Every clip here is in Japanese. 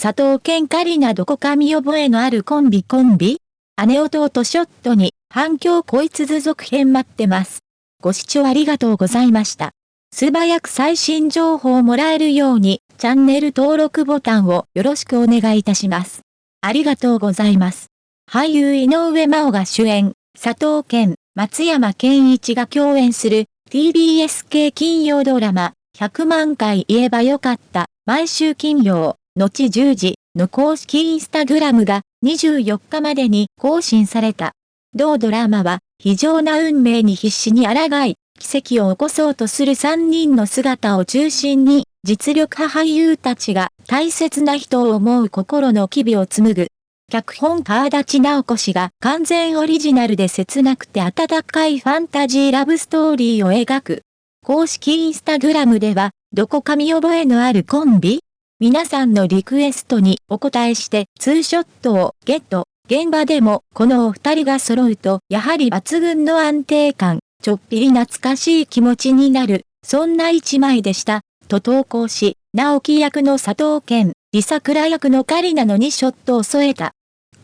佐藤健カリナどこか見覚えのあるコンビコンビ？姉弟ショットに反響こいつ続編待ってます。ご視聴ありがとうございました。素早く最新情報をもらえるように、チャンネル登録ボタンをよろしくお願いいたします。ありがとうございます。俳優井上真央が主演、佐藤健、松山健一が共演する TBS 系金曜ドラマ、100万回言えばよかった、毎週金曜、後10時の公式インスタグラムが24日までに更新された。同ドラマは、非常な運命に必死に抗い、奇跡を起こそうとする3人の姿を中心に、実力派俳優たちが大切な人を思う心の機微を紡ぐ。脚本川立直子氏が完全オリジナルで切なくて温かいファンタジーラブストーリーを描く。公式インスタグラムでは、どこか見覚えのあるコンビ皆さんのリクエストにお答えしてツーショットをゲット。現場でもこのお二人が揃うとやはり抜群の安定感、ちょっぴり懐かしい気持ちになる、そんな一枚でした、と投稿し、直樹役の佐藤健、リサクラ役のカリナの2ショットを添えた。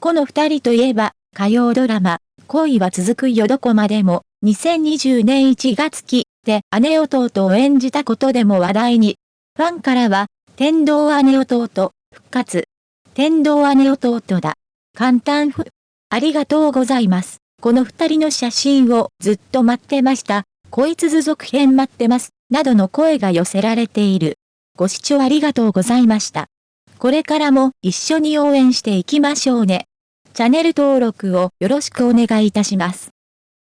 この二人といえば、火曜ドラマ、恋は続くよどこまでも、2020年1月期で姉弟を演じたことでも話題に。ファンからは、天道姉弟、復活。天道姉弟だ。簡単ふ。ありがとうございます。この二人の写真をずっと待ってました。こいつ続編待ってます。などの声が寄せられている。ご視聴ありがとうございました。これからも一緒に応援していきましょうね。チャンネル登録をよろしくお願いいたします。